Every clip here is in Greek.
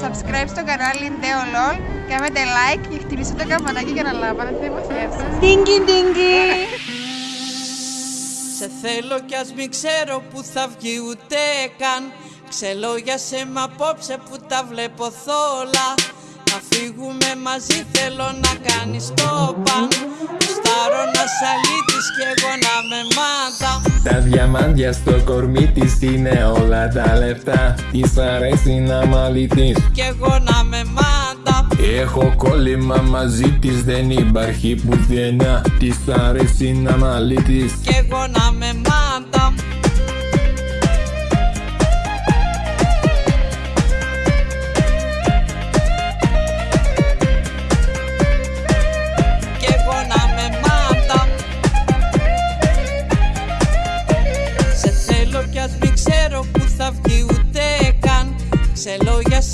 Subscribe στο κανάλι NeoLol, κάνετε like και χτυπήστε το καμπανάκι για να λάβετε μαθιεύσεις. Τίνκι τίνκι. Σε θέλω κι ας μην ξέρω που θα βγει ούτε καν Ξελόγια σε μ' απόψε που τα βλέπω θόλα Να φύγουμε μαζί θέλω να κάνεις το παν Στάρω να σαλίτης κι εγώ να με μάτα Τα διαμάντια στο κορμί της είναι όλα τα λεφτά. Της αρέσει να μαλίτης Κι εγώ να με μάτα Έχω κόλλημα μαζί της δεν υπάρχει πουθενά. Της αρέσει να μαλίτης Κι εγώ να με μάτα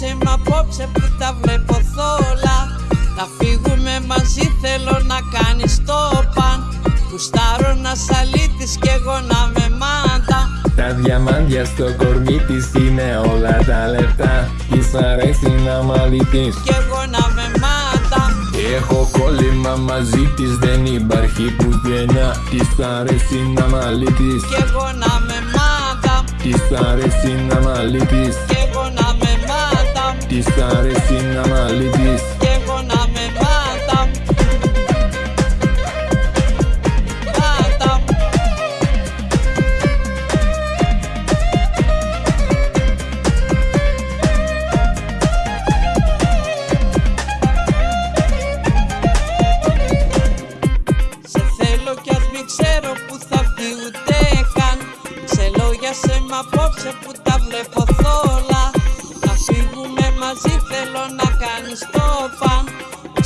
λόγια σε μ' απόψε που τα βλέπω θόλα. Να φύγουμε μαζί θέλω να κάνεις το παν. Κουστάρω να σαλίτης κι εγώ να με μάτα Τα διαμάντια στο κορμί της είναι όλα τα λεφτά. Της αρέσει να μαλίτης. Κι εγώ να με μάτα Έχω κόλλημα μαζί της δεν υπάρχει πουθενά. Της αρέσει να μαλίτης. Κι εγώ να με μάτα Της αρέσει να μαλίτης Της αρέσει να μαλίτης Κι εγώ να με μάτα Μάτα Σε θέλω κι ας μην ξέρω που θα βγει ούτε καν. Σε λόγια σε μ' απόψε που τα βλέπω θόλα. Να φύγουμε μαζί θέλω να κάνεις το παν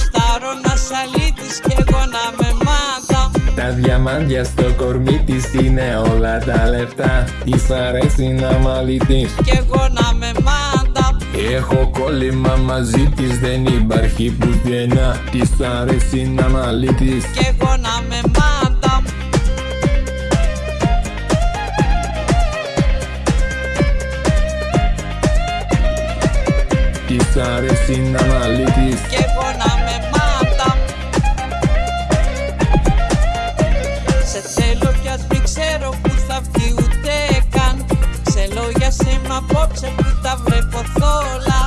Στάρω να σαλίτης κι εγώ να με μάτα Τα διαμάντια στο κορμί της είναι όλα τα λεφτά. Της αρέσει να μαλίτης Κι εγώ να με μάτα Έχω κόλλημα μαζί της δεν υπάρχει πουθενά. Της αρέσει να μαλίτης Κι εγώ να με μάτα Της αρέσει να μαλίτης Κι εγώ να με μάτα Σε θέλω κι ας μην ξέρω που θα βγει ούτε καν. Σε λόγια σε μ' απόψε που τα βλέπω θόλα.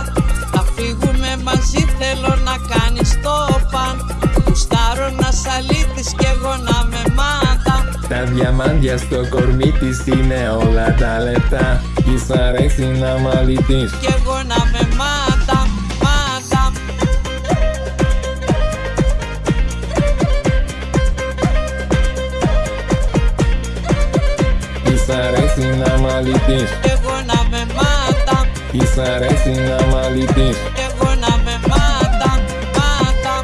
Θα φύγουμε μαζί θέλω να κάνεις το παν. Κουστάρω να σαλίτης κι εγώ να με μάτα. Τα διαμάντια στο κορμί της είναι όλα τα λεφτά Της αρέσει να μαλίτης Κι εγώ να με μάτα, μάτα αρέσει να μαλίτης Κι εγώ να με μάτα Της αρέσει να μαλίτης Κι εγώ να με μάτα, μάτα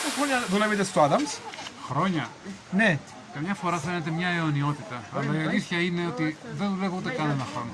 Πόσα χρόνια δουλεύετε στο Adams? Χρόνια. Ναι. Καμιά φορά φαίνεται μια αιωνιότητα. Αλλά η αλήθεια είναι ότι δεν δουλεύω ούτε καν ένα χρόνο.